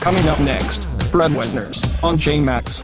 Coming up next, Breadwinners on J-Max.